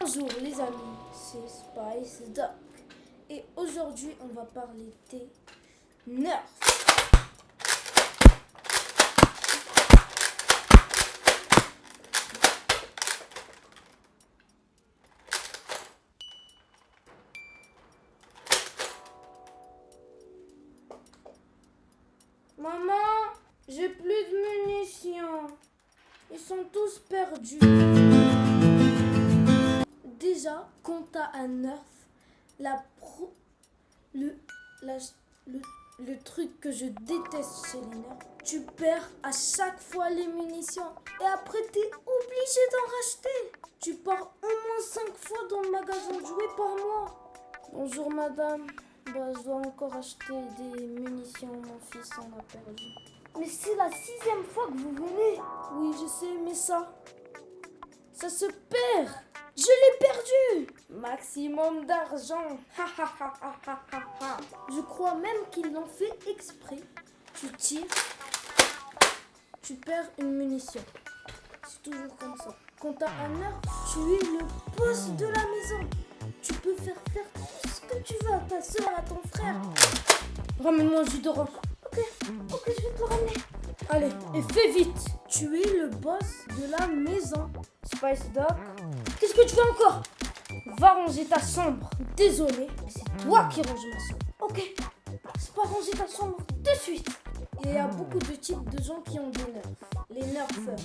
Bonjour les amis, c'est Spice Doc. Et aujourd'hui, on va parler des nerfs. Maman, j'ai plus de munitions. Ils sont tous perdus. Déjà, t'as un nerf, la pro... le, le, le truc que je déteste chez les nerfs, tu perds à chaque fois les munitions. Et après, t'es obligé d'en racheter. Tu pars au moins 5 fois dans le magasin de jouets par mois. Bonjour madame. Bah, je dois encore acheter des munitions. Mon fils en a perdu. Mais c'est la sixième fois que vous venez. Oui, je sais, mais ça. Ça se perd. Je l'ai perdu. Maximum d'argent. Je crois même qu'ils l'ont fait exprès. Tu tires. Tu perds une munition. C'est toujours comme ça. Quand t'as un heure, tu es le boss de la maison. Tu peux faire faire tout ce que tu veux à ta soeur, à ton frère. Ramène-moi jus d'orange. Ok, ok, je vais te ramener. Allez, et fais vite. Tu es le boss de la maison. Spice Dog. Qu'est-ce que tu fais encore? Va ranger ta chambre. Désolé, c'est toi qui ranges ma chambre. Ok, c'est pas ranger ta chambre de suite. Il y a beaucoup de types de gens qui ont des nerfs. Les nerfeurs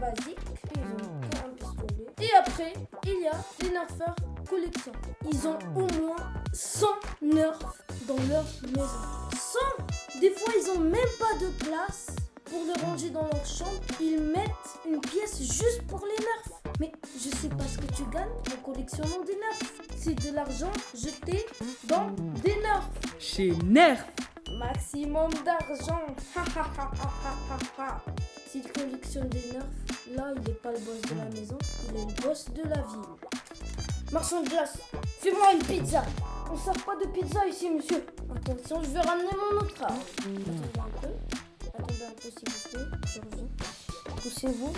basiques, ils ont qu'un pistolet. Et après, il y a les nerfeurs collection. Ils ont au moins 100 nerfs dans leur maison. 100 Des fois, ils ont même pas de place pour le ranger dans leur chambre. Ils mettent une pièce juste pour les nerfs. Mais je sais pas ce que tu gagnes en collectionnant des nerfs. C'est de l'argent jeté dans des nerfs. Chez Nerf. Maximum d'argent. Ha, ha, ha, ha, ha, ha, ha. S'il collectionne des nerfs, là, il n'est pas le boss de la maison, il est le boss de la ville. Marchand de glace, fais-moi une pizza. On ne sert pas de pizza ici, monsieur. Attention, je vais ramener mon autre. Attendez un peu. Attendez un peu, s'il vous plaît. Je reviens. Poussez-vous.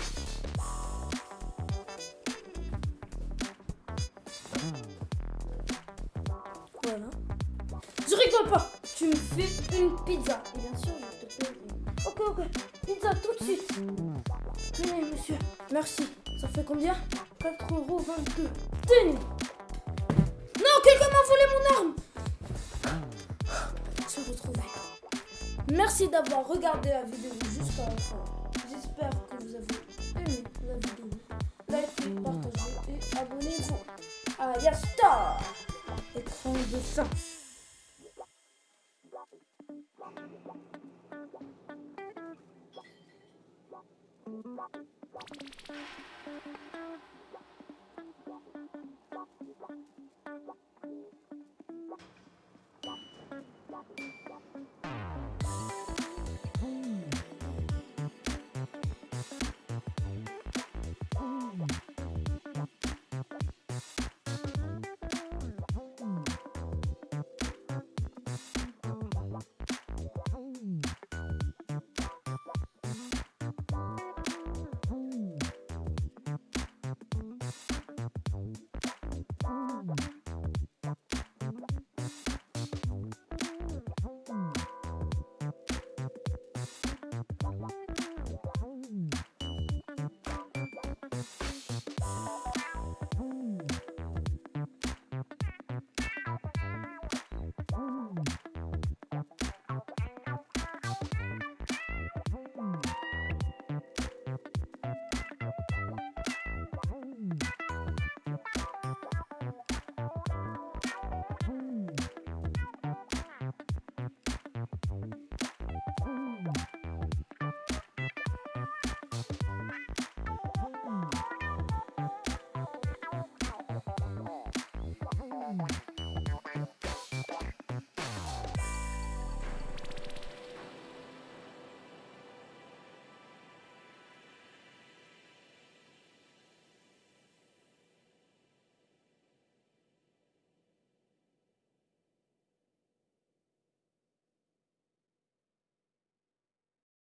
Pas. Tu me fais une pizza. Et bien sûr, je te paye. Ok, ok. Pizza tout de suite. Tenez, monsieur. Merci. Ça fait combien? 4,22€. Tenez. Non, quelqu'un m'a volé mon arme. J'ai retrouvé. Merci d'avoir regardé la vidéo jusqu'à la fin. J'espère que vous avez aimé la vidéo. Likez, partagez et abonnez-vous. À Yastar Écran de fin.